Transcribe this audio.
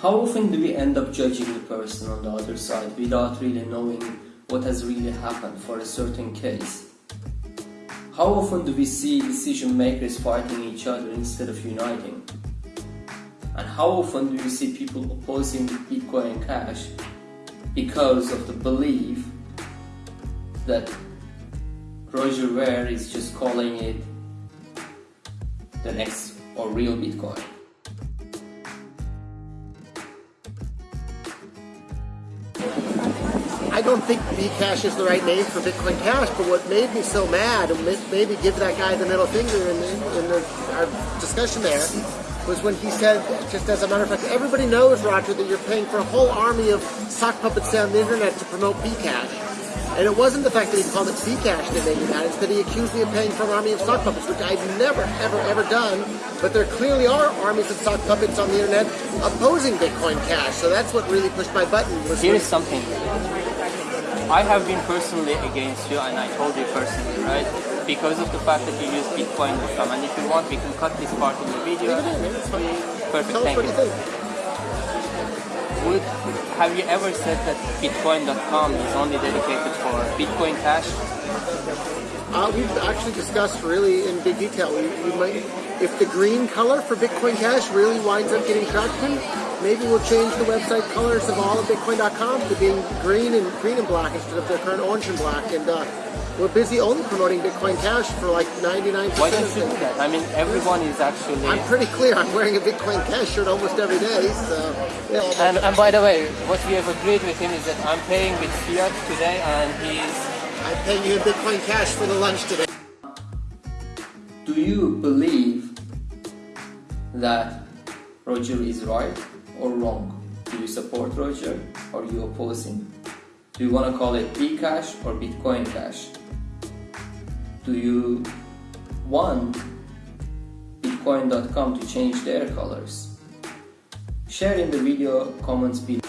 How often do we end up judging the person on the other side without really knowing what has really happened for a certain case? How often do we see decision makers fighting each other instead of uniting? And how often do you see people opposing Bitcoin and Cash because of the belief that Roger Ver is just calling it the next or real Bitcoin? I don't think Bcash is the right name for Bitcoin Cash, but what made me so mad and maybe give that guy the middle finger in, the, in the, our discussion there was when he said, just as a matter of fact, everybody knows, Roger, that you're paying for a whole army of sock puppets on the internet to promote Bcash. And it wasn't the fact that he called it Bcash that made me mad, it's that he accused me of paying for an army of sock puppets, which I've never, ever, ever done. But there clearly are armies of sock puppets on the internet opposing Bitcoin Cash. So that's what really pushed my button. Was Here's something. I have been personally against you, and I told you personally, right? Because of the fact that you use Bitcoin.com. And if you want, we can cut this part in the video. Perfect, thank you. Would, have you ever said that Bitcoin.com is only dedicated for Bitcoin Cash? Uh, we've actually discussed really in big detail. We, we might, if the green color for Bitcoin Cash really winds up getting traction, maybe we'll change the website colors of all of Bitcoin.com to being green and green and black instead of their current orange and black. And uh, we're busy only promoting Bitcoin Cash for like 99%. Why don't you do that? I mean, everyone is actually. I'm pretty clear. I'm wearing a Bitcoin Cash shirt almost every day. So, yeah. And, and by the way, what we have agreed with him is that I'm paying with fiat today, and he's I'm paying you in Bitcoin Cash for the lunch today. Do you believe that Roger is right or wrong? Do you support Roger or you oppose him? Do you want to call it Bcash or Bitcoin Cash? Do you want Bitcoin.com to change their colors? Share in the video comments below.